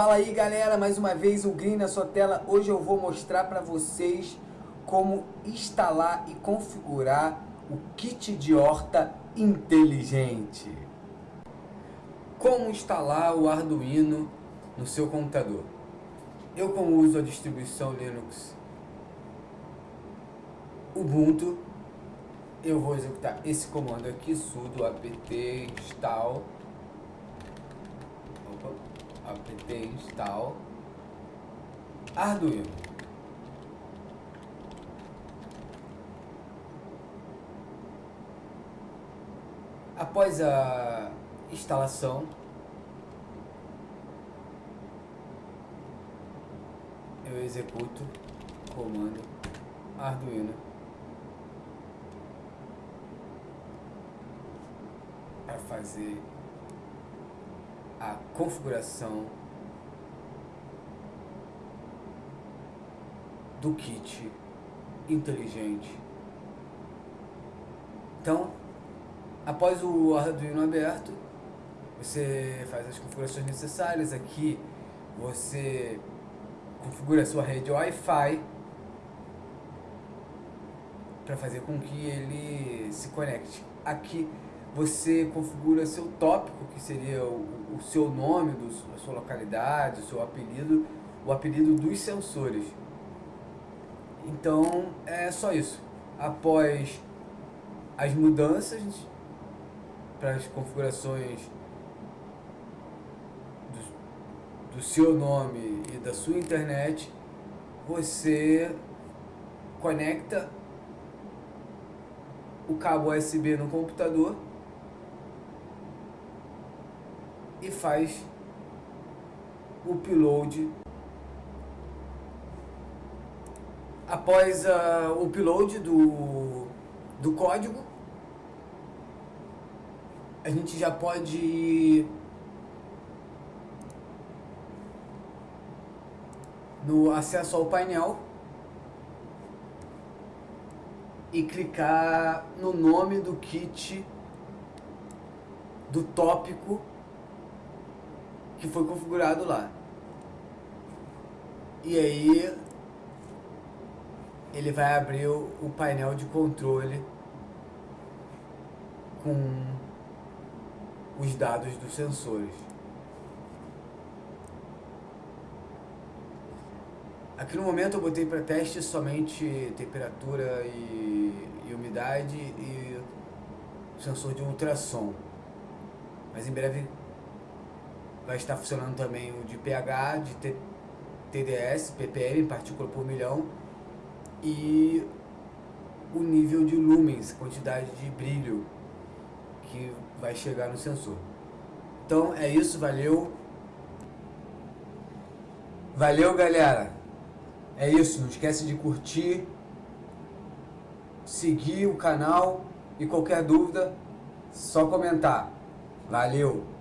Fala aí galera, mais uma vez o Green na sua tela. Hoje eu vou mostrar para vocês como instalar e configurar o kit de horta inteligente. Como instalar o Arduino no seu computador. Eu como uso a distribuição Linux Ubuntu, eu vou executar esse comando aqui, sudo apt install apt install Arduino. Após a instalação, eu executo o comando Arduino para fazer a configuração do kit inteligente. Então, após o Arduino aberto, você faz as configurações necessárias. Aqui você configura a sua rede Wi-Fi para fazer com que ele se conecte. Aqui você configura seu tópico, que seria o, o seu nome, do, a sua localidade, o seu apelido, o apelido dos sensores. Então é só isso. Após as mudanças para as configurações do, do seu nome e da sua internet, você conecta o cabo USB no computador e faz o upload. Após uh, o upload do, do código, a gente já pode no acesso ao painel e clicar no nome do kit do tópico que foi configurado lá. E aí ele vai abrir o, o painel de controle com os dados dos sensores. Aqui no momento eu botei para teste somente temperatura e, e umidade e sensor de ultrassom. Mas em breve vai estar funcionando também o de pH, de T TDS, ppm, partícula por milhão, e o nível de lumens, quantidade de brilho que vai chegar no sensor. Então é isso, valeu. Valeu, galera. É isso, não esquece de curtir, seguir o canal e qualquer dúvida, só comentar. Valeu!